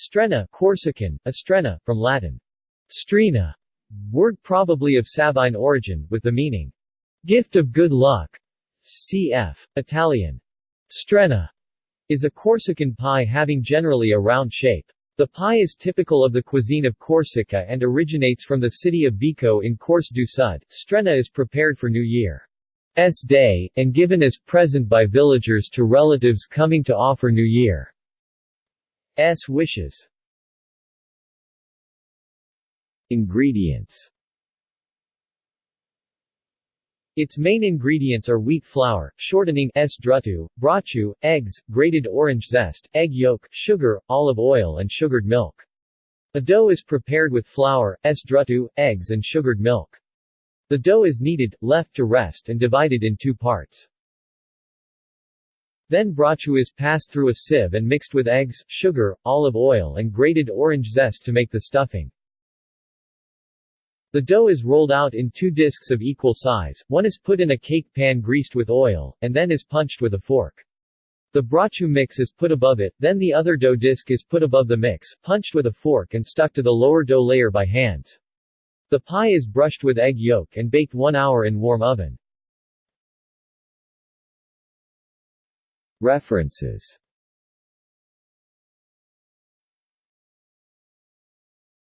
Strena Corsican, Estrena, from Latin. Strena, word probably of Sabine origin, with the meaning, gift of good luck. Cf. Italian. Strena is a Corsican pie having generally a round shape. The pie is typical of the cuisine of Corsica and originates from the city of Vico in Corse du Sud. Strena is prepared for New Year's Day, and given as present by villagers to relatives coming to offer New Year's wishes. Ingredients its main ingredients are wheat flour, shortening s drutu, brocciu, eggs, grated orange zest, egg yolk, sugar, olive oil and sugared milk. A dough is prepared with flour, s drutu, eggs and sugared milk. The dough is kneaded, left to rest and divided in two parts. Then brocciu is passed through a sieve and mixed with eggs, sugar, olive oil and grated orange zest to make the stuffing. The dough is rolled out in two discs of equal size, one is put in a cake pan greased with oil, and then is punched with a fork. The brocciu mix is put above it, then the other dough disc is put above the mix, punched with a fork and stuck to the lower dough layer by hands. The pie is brushed with egg yolk and baked one hour in warm oven. References